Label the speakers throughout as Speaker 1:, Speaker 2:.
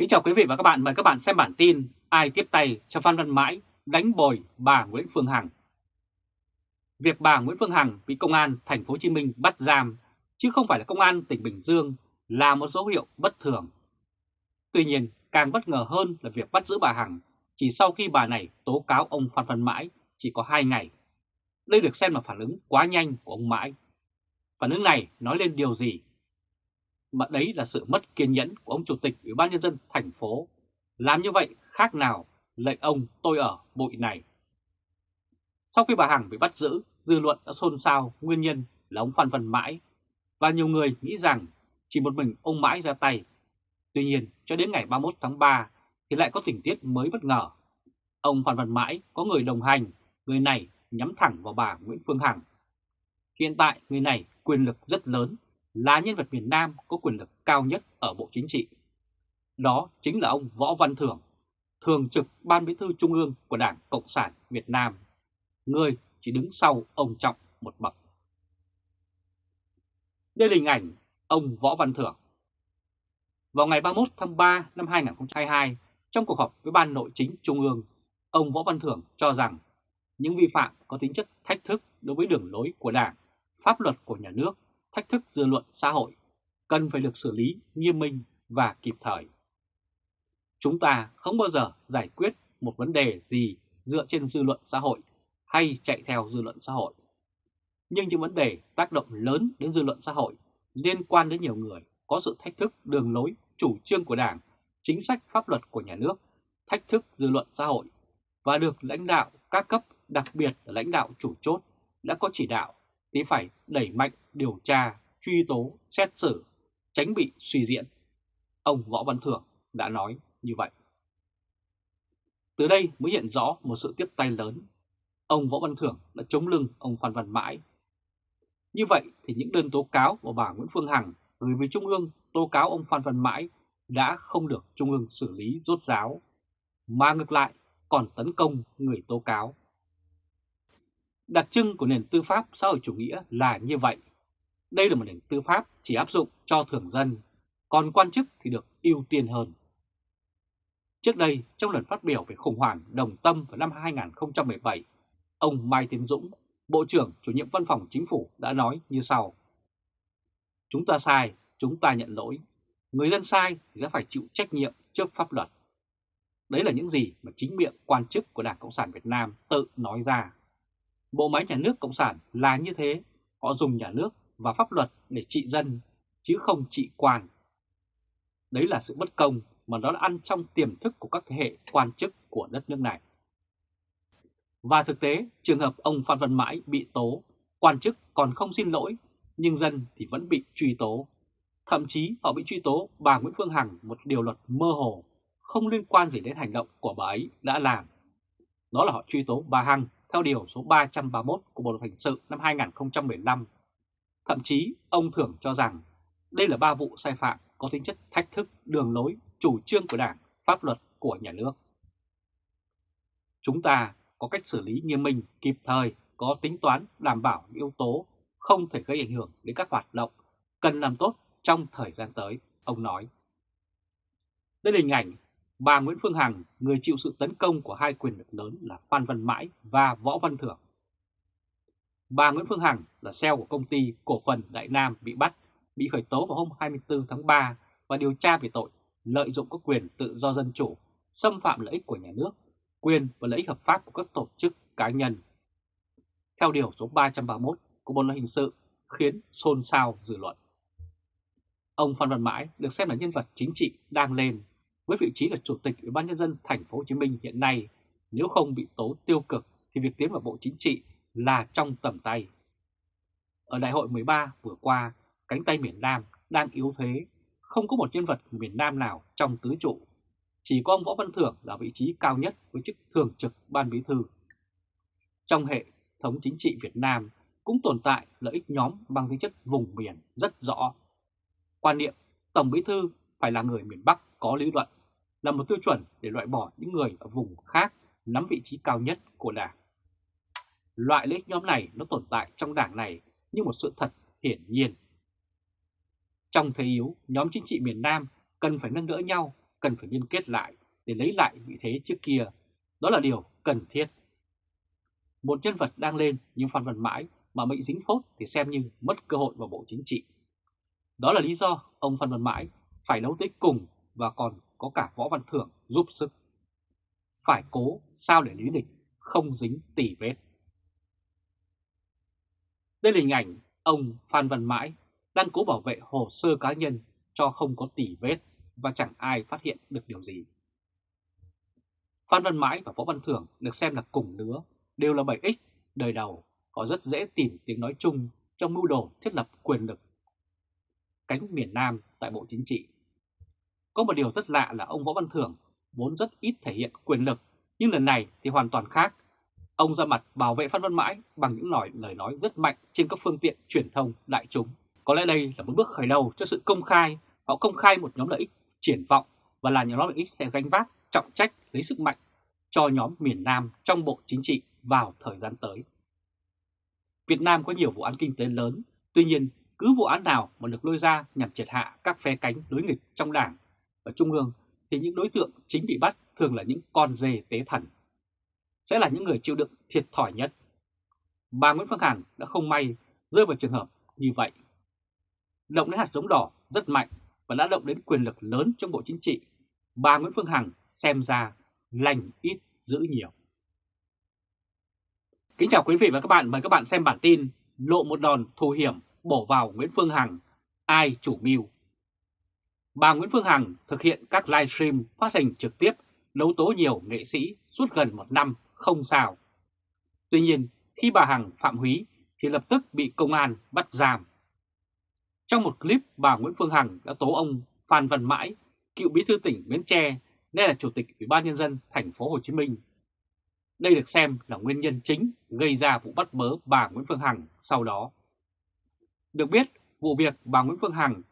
Speaker 1: Kính chào quý vị và các bạn, mời các bạn xem bản tin Ai tiếp tay cho Phan Văn Mãi đánh bồi bà Nguyễn Phương Hằng. Việc bà Nguyễn Phương Hằng bị công an thành phố Hồ Chí Minh bắt giam chứ không phải là công an tỉnh Bình Dương là một dấu hiệu bất thường. Tuy nhiên, càng bất ngờ hơn là việc bắt giữ bà Hằng chỉ sau khi bà này tố cáo ông Phan Văn Mãi chỉ có 2 ngày. Đây được xem là phản ứng quá nhanh của ông Mãi. Phản ứng này nói lên điều gì? Mà đấy là sự mất kiên nhẫn của ông Chủ tịch Ủy ban Nhân dân thành phố. Làm như vậy khác nào lệnh ông tôi ở bụi này. Sau khi bà Hằng bị bắt giữ, dư luận đã xôn xao nguyên nhân là ông Phan Văn Mãi và nhiều người nghĩ rằng chỉ một mình ông Mãi ra tay. Tuy nhiên, cho đến ngày 31 tháng 3 thì lại có tình tiết mới bất ngờ. Ông Phan Văn Mãi có người đồng hành, người này nhắm thẳng vào bà Nguyễn Phương Hằng. Hiện tại người này quyền lực rất lớn, là nhân vật miền Nam có quyền lực cao nhất ở Bộ Chính trị. Đó chính là ông Võ Văn Thưởng, Thường trực Ban Bí thư Trung ương của Đảng Cộng sản Việt Nam, người chỉ đứng sau ông Trọng một bậc. Đây là hình ảnh ông Võ Văn Thưởng. Vào ngày 31 tháng 3 năm 2022, trong cuộc họp với Ban Nội chính Trung ương, ông Võ Văn Thưởng cho rằng những vi phạm có tính chất thách thức đối với đường lối của Đảng, pháp luật của nhà nước, thách thức dư luận xã hội, cần phải được xử lý nghiêm minh và kịp thời. Chúng ta không bao giờ giải quyết một vấn đề gì dựa trên dư luận xã hội hay chạy theo dư luận xã hội. Nhưng những vấn đề tác động lớn đến dư luận xã hội liên quan đến nhiều người có sự thách thức đường lối, chủ trương của Đảng, chính sách pháp luật của nhà nước, thách thức dư luận xã hội và được lãnh đạo các cấp, đặc biệt là lãnh đạo chủ chốt đã có chỉ đạo thì phải đẩy mạnh điều tra, truy tố, xét xử, tránh bị suy diễn. Ông Võ Văn Thưởng đã nói như vậy. Từ đây mới hiện rõ một sự tiếp tay lớn. Ông Võ Văn Thưởng đã chống lưng ông Phan Văn Mãi. Như vậy thì những đơn tố cáo của bà Nguyễn Phương Hằng gửi về Trung ương tố cáo ông Phan Văn Mãi đã không được Trung ương xử lý rốt ráo, mà ngược lại còn tấn công người tố cáo. Đặc trưng của nền tư pháp xã hội chủ nghĩa là như vậy. Đây là một nền tư pháp chỉ áp dụng cho thường dân, còn quan chức thì được ưu tiên hơn. Trước đây, trong lần phát biểu về khủng hoảng đồng tâm vào năm 2017, ông Mai Tiến Dũng, Bộ trưởng chủ nhiệm văn phòng chính phủ đã nói như sau. Chúng ta sai, chúng ta nhận lỗi. Người dân sai thì sẽ phải chịu trách nhiệm trước pháp luật. Đấy là những gì mà chính miệng quan chức của Đảng Cộng sản Việt Nam tự nói ra. Bộ máy nhà nước Cộng sản là như thế, họ dùng nhà nước và pháp luật để trị dân, chứ không trị quan. Đấy là sự bất công mà nó đã ăn trong tiềm thức của các thế hệ quan chức của đất nước này. Và thực tế, trường hợp ông Phan Văn Mãi bị tố, quan chức còn không xin lỗi, nhưng dân thì vẫn bị truy tố. Thậm chí họ bị truy tố bà Nguyễn Phương Hằng một điều luật mơ hồ, không liên quan gì đến hành động của bà ấy đã làm. Đó là họ truy tố bà Hằng theo điều số 331 của Bộ Luật Hình sự năm 2015. Thậm chí ông Thưởng cho rằng đây là ba vụ sai phạm có tính chất thách thức đường lối, chủ trương của Đảng, pháp luật của nhà nước. Chúng ta có cách xử lý nghiêm minh, kịp thời, có tính toán đảm bảo yếu tố không thể gây ảnh hưởng đến các hoạt động cần làm tốt trong thời gian tới, ông nói. Đây là hình ảnh bà Nguyễn Phương Hằng, người chịu sự tấn công của hai quyền lực lớn là Phan Văn Mãi và Võ Văn Thưởng. Bà Nguyễn Phương Hằng là CEO của công ty cổ phần Đại Nam bị bắt, bị khởi tố vào hôm 24 tháng 3 và điều tra về tội lợi dụng các quyền tự do dân chủ, xâm phạm lợi ích của nhà nước, quyền và lợi ích hợp pháp của các tổ chức cá nhân. Theo điều số 331 của Bộ luật hình sự khiến xôn xao dư luận. Ông Phan Văn Mãi được xem là nhân vật chính trị đang lên với vị trí là chủ tịch Ủy ban nhân dân thành phố Hồ Chí Minh hiện nay, nếu không bị tố tiêu cực thì việc tiến vào Bộ Chính trị là trong tầm tay. Ở đại hội 13 vừa qua, cánh tay miền Nam đang yếu thế, không có một nhân vật miền Nam nào trong tứ trụ. Chỉ có ông Võ Văn Thưởng là vị trí cao nhất với chức thường trực ban bí thư. Trong hệ thống chính trị Việt Nam cũng tồn tại lợi ích nhóm bằng tính chất vùng miền rất rõ. Quan niệm Tổng bí thư phải là người miền Bắc có lý luận là một tiêu chuẩn để loại bỏ những người ở vùng khác nắm vị trí cao nhất của Đảng. Loại lợi ích nhóm này nó tồn tại trong Đảng này như một sự thật hiển nhiên. Trong thế yếu, nhóm chính trị miền Nam cần phải nâng đỡ nhau, cần phải liên kết lại để lấy lại vị thế trước kia. Đó là điều cần thiết. Một nhân vật đang lên nhưng Phan Văn Mãi mà bị dính phốt thì xem như mất cơ hội vào Bộ Chính trị. Đó là lý do ông Phan Văn Mãi phải đấu tới cùng và còn có cả Võ Văn Thưởng giúp sức. Phải cố sao để lý địch không dính tỉ vết. Đây là hình ảnh ông Phan Văn Mãi đang cố bảo vệ hồ sơ cá nhân cho không có tỉ vết và chẳng ai phát hiện được điều gì. Phan Văn Mãi và Võ Văn Thưởng được xem là cùng lứa, đều là 7X đời đầu, họ rất dễ tìm tiếng nói chung trong mưu đồ thiết lập quyền lực cánh miền Nam tại Bộ Chính trị. Có một điều rất lạ là ông Võ Văn Thưởng vốn rất ít thể hiện quyền lực, nhưng lần này thì hoàn toàn khác. Ông ra mặt bảo vệ Phan Văn Mãi bằng những lời, lời nói rất mạnh trên các phương tiện truyền thông đại chúng. Có lẽ đây là một bước khởi đầu cho sự công khai. Họ công khai một nhóm lợi ích triển vọng và là nhóm lợi ích sẽ gánh vác trọng trách lấy sức mạnh cho nhóm miền Nam trong Bộ Chính trị vào thời gian tới. Việt Nam có nhiều vụ án kinh tế lớn, tuy nhiên cứ vụ án nào mà được lôi ra nhằm triệt hạ các phe cánh đối nghịch trong đảng ở trung ương thì những đối tượng chính bị bắt thường là những con dê tế thần. Sẽ là những người chịu đựng thiệt thòi nhất. Bà Nguyễn Phương Hằng đã không may rơi vào trường hợp như vậy. Động đến hạt giống đỏ rất mạnh và đã động đến quyền lực lớn trong Bộ Chính trị. Bà Nguyễn Phương Hằng xem ra lành ít giữ nhiều. Kính chào quý vị và các bạn, mời các bạn xem bản tin Lộ một đòn thù hiểm bổ vào Nguyễn Phương Hằng, ai chủ mưu. Bà Nguyễn Phương Hằng thực hiện các livestream phát hình trực tiếp đấu tố nhiều nghệ sĩ suốt gần một năm không sao. Tuy nhiên, khi bà Hằng phạm húy thì lập tức bị công an bắt giam. Trong một clip, bà Nguyễn Phương Hằng đã tố ông Phan Văn Mãi, cựu bí thư tỉnh Bến Tre, nên là chủ tịch Ủy ban nhân dân thành phố Hồ Chí Minh. Đây được xem là nguyên nhân chính gây ra vụ bắt bớ bà Nguyễn Phương Hằng sau đó. Được biết, vụ việc bà Nguyễn Phương Hằng,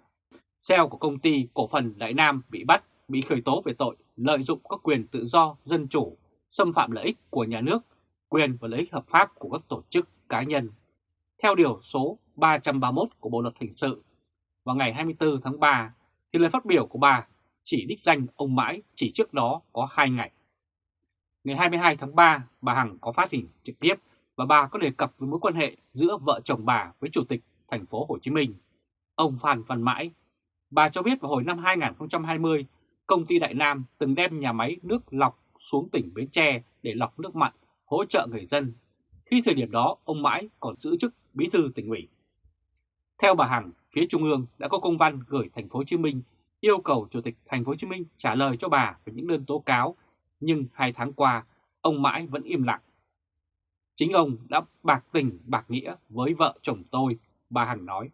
Speaker 1: CEO của công ty cổ phần Đại Nam bị bắt, bị khởi tố về tội lợi dụng các quyền tự do, dân chủ, xâm phạm lợi ích của nhà nước, quyền và lợi ích hợp pháp của các tổ chức cá nhân. Theo điều số 331 của Bộ Luật Hình sự, vào ngày 24 tháng 3, thì lời phát biểu của bà chỉ đích danh ông Mãi chỉ trước đó có 2 ngày. Ngày 22 tháng 3, bà Hằng có phát hình trực tiếp và bà có đề cập với mối quan hệ giữa vợ chồng bà với Chủ tịch thành phố Hồ Chí Minh, ông Phan Văn Mãi. Bà cho biết vào hồi năm 2020, công ty Đại Nam từng đem nhà máy nước lọc xuống tỉnh Bến Tre để lọc nước mặn, hỗ trợ người dân. Khi thời điểm đó, ông Mãi còn giữ chức bí thư tỉnh ủy. Theo bà Hằng, phía Trung ương đã có công văn gửi thành phố Hồ Chí Minh yêu cầu Chủ tịch thành phố Hồ Chí Minh trả lời cho bà về những đơn tố cáo, nhưng hai tháng qua, ông Mãi vẫn im lặng. Chính ông đã bạc tình bạc nghĩa với vợ chồng tôi bà Hằng nói.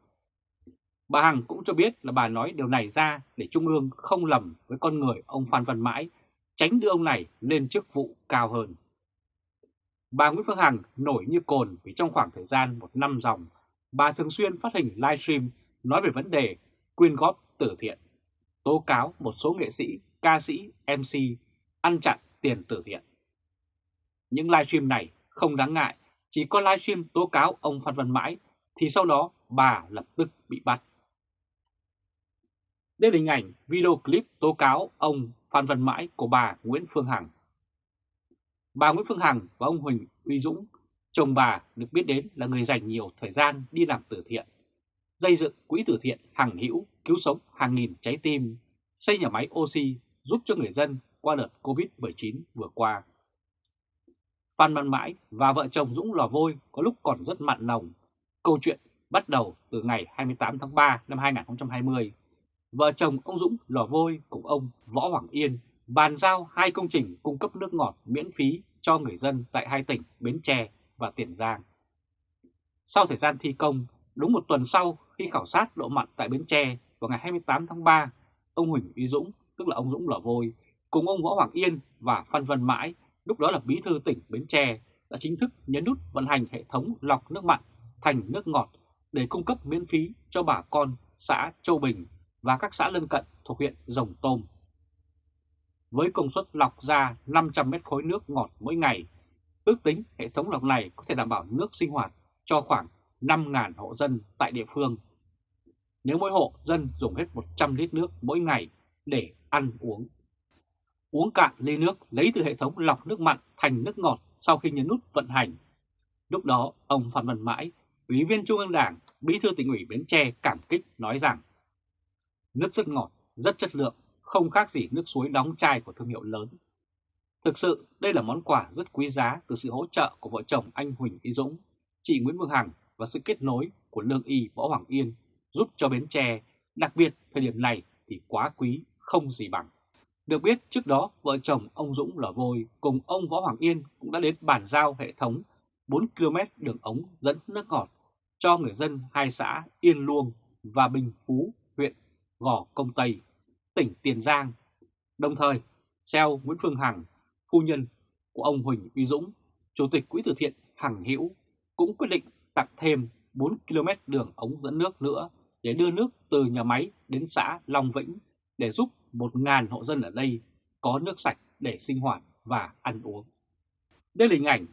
Speaker 1: Bà Hằng cũng cho biết là bà nói điều này ra để Trung ương không lầm với con người ông Phan Văn Mãi, tránh đưa ông này lên chức vụ cao hơn. Bà Nguyễn Phương Hằng nổi như cồn vì trong khoảng thời gian một năm dòng, bà thường xuyên phát hình livestream nói về vấn đề quyên góp từ thiện, tố cáo một số nghệ sĩ, ca sĩ, MC ăn chặn tiền từ thiện. Những livestream này không đáng ngại, chỉ có livestream tố cáo ông Phan Văn Mãi thì sau đó bà lập tức bị bắt. Đây là hình ảnh video clip tố cáo ông Phan Văn Mãi của bà Nguyễn Phương Hằng. Bà Nguyễn Phương Hằng và ông Huỳnh Uy Dũng, chồng bà được biết đến là người dành nhiều thời gian đi làm từ thiện, xây dựng quỹ từ thiện hàng hữu cứu sống hàng nghìn trái tim, xây nhà máy oxy giúp cho người dân qua đợt Covid-19 vừa qua. Phan Văn Mãi và vợ chồng Dũng Lò Vôi có lúc còn rất mặn nồng Câu chuyện bắt đầu từ ngày 28 tháng 3 năm 2020. Vợ chồng ông Dũng lò vôi cùng ông Võ Hoàng Yên bàn giao hai công trình cung cấp nước ngọt miễn phí cho người dân tại hai tỉnh Bến Tre và Tiền Giang. Sau thời gian thi công, đúng một tuần sau khi khảo sát độ mặn tại Bến Tre vào ngày 28 tháng 3, ông Huỳnh Uy Dũng, tức là ông Dũng Lò Vôi, cùng ông Võ Hoàng Yên và Phan Văn Mãi, lúc đó là bí thư tỉnh Bến Tre, đã chính thức nhấn nút vận hành hệ thống lọc nước mặn thành nước ngọt để cung cấp miễn phí cho bà con xã Châu Bình và các xã lân cận thuộc huyện Rồng Tôm. Với công suất lọc ra 500 mét khối nước ngọt mỗi ngày, ước tính hệ thống lọc này có thể đảm bảo nước sinh hoạt cho khoảng 5.000 hộ dân tại địa phương. Nếu mỗi hộ dân dùng hết 100 lít nước mỗi ngày để ăn uống uống cạn ly nước lấy từ hệ thống lọc nước mặn thành nước ngọt sau khi nhấn nút vận hành. Lúc đó, ông Phan Văn Mãi, Ủy viên Trung ương Đảng, Bí thư tỉnh ủy Bến Tre cảm kích nói rằng Nước rất ngọt, rất chất lượng, không khác gì nước suối đóng chai của thương hiệu lớn. Thực sự, đây là món quà rất quý giá từ sự hỗ trợ của vợ chồng anh Huỳnh Y Dũng, chị Nguyễn Vương Hằng và sự kết nối của Lương Y Võ Hoàng Yên giúp cho Bến Tre, đặc biệt thời điểm này thì quá quý, không gì bằng. Được biết trước đó vợ chồng ông Dũng lò vôi cùng ông Võ Hoàng Yên cũng đã đến bàn giao hệ thống 4 km đường ống dẫn nước ngọt cho người dân hai xã Yên Luông và Bình Phú, Gò Công Tây, tỉnh Tiền Giang. Đồng thời, Xeo Nguyễn Phương Hằng, phu nhân của ông Huỳnh Uy Dũng, Chủ tịch Quỹ từ thiện Hằng Hữu cũng quyết định tặng thêm 4 km đường ống dẫn nước nữa để đưa nước từ nhà máy đến xã Long Vĩnh để giúp 1.000 hộ dân ở đây có nước sạch để sinh hoạt và ăn uống. Đây là hình ảnh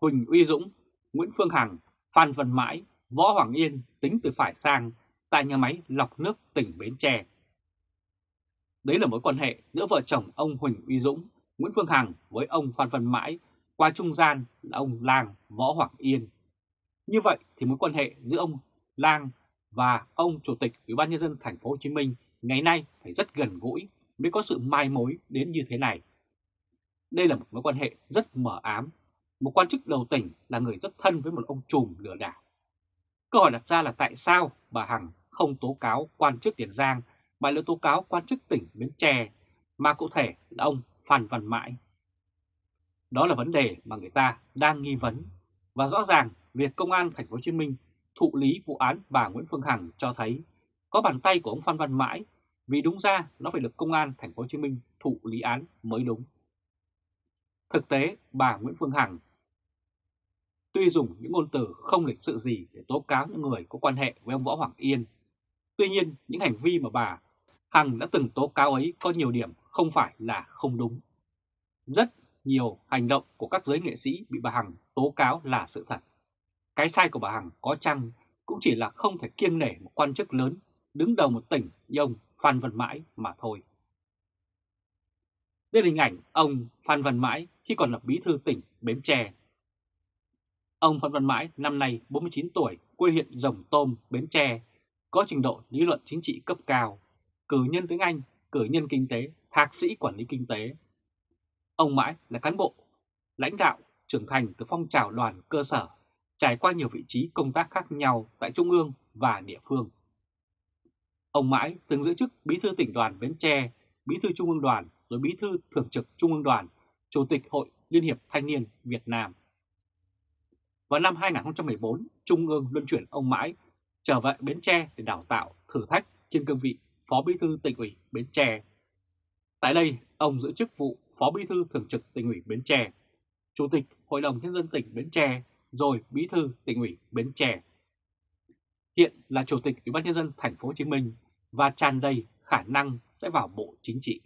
Speaker 1: Huỳnh Uy Dũng, Nguyễn Phương Hằng, Phan Văn Mãi, Võ Hoàng Yên tính từ phải sang tại nhà máy lọc nước tỉnh Bến Tre. Đấy là mối quan hệ giữa vợ chồng ông Huỳnh Uy Dũng, Nguyễn Phương Hằng với ông Phan Văn Mãi qua trung gian là ông Lang Võ Hoàng Yên. Như vậy thì mối quan hệ giữa ông Lang và ông Chủ tịch Ủy ban nhân dân thành phố Hồ Chí Minh ngày nay phải rất gần gũi mới có sự mai mối đến như thế này. Đây là một mối quan hệ rất mờ ám. Một quan chức đầu tỉnh là người rất thân với một ông trùm lừa đảo. Câu hỏi đặt ra là tại sao bà Hằng không tố cáo quan chức Tiền Giang mà là tố cáo quan chức tỉnh Bến Tre mà cụ thể là ông Phan Văn Mãi. Đó là vấn đề mà người ta đang nghi vấn và rõ ràng việc công an thành phố Hồ Chí Minh thụ lý vụ án bà Nguyễn Phương Hằng cho thấy có bàn tay của ông Phan Văn Mãi vì đúng ra nó phải được công an thành phố Hồ Chí Minh thụ lý án mới đúng. Thực tế, bà Nguyễn Phương Hằng tuy dùng những ngôn từ không lịch sự gì để tố cáo những người có quan hệ với ông Võ Hoàng Yên, tuy nhiên những hành vi mà bà Hằng đã từng tố cáo ấy có nhiều điểm không phải là không đúng. Rất nhiều hành động của các giới nghệ sĩ bị bà Hằng tố cáo là sự thật. Cái sai của bà Hằng có chăng cũng chỉ là không thể kiêng nể một quan chức lớn đứng đầu một tỉnh như ông Phan Văn Mãi mà thôi. Đây là hình ảnh ông Phan Văn Mãi khi còn là bí thư tỉnh Bến Tre. Ông Phan Văn Mãi năm nay 49 tuổi, quê huyện Rồng Tôm, Bến Tre, có trình độ lý luận chính trị cấp cao, cử nhân tiếng Anh, cử nhân kinh tế, thạc sĩ quản lý kinh tế. Ông Mãi là cán bộ, lãnh đạo, trưởng thành từ phong trào đoàn cơ sở, trải qua nhiều vị trí công tác khác nhau tại Trung ương và địa phương. Ông Mãi từng giữ chức Bí thư tỉnh đoàn Bến Tre, Bí thư Trung ương đoàn, rồi Bí thư Thường trực Trung ương đoàn, Chủ tịch Hội Liên hiệp Thanh niên Việt Nam. Vào năm 2014, Trung ương luân chuyển ông Mãi trở về Bến Tre để đào tạo, thử thách trên cương vị Phó Bí thư tỉnh ủy Bến Tre. Tại đây, ông giữ chức vụ Phó Bí thư Thường trực tỉnh ủy Bến Tre, Chủ tịch Hội đồng Nhân dân tỉnh Bến Tre, rồi Bí thư tỉnh ủy Bến Tre. Hiện là Chủ tịch Ủy ban nhân dân thành phố Hồ Chí Minh và tràn đầy khả năng sẽ vào Bộ Chính trị.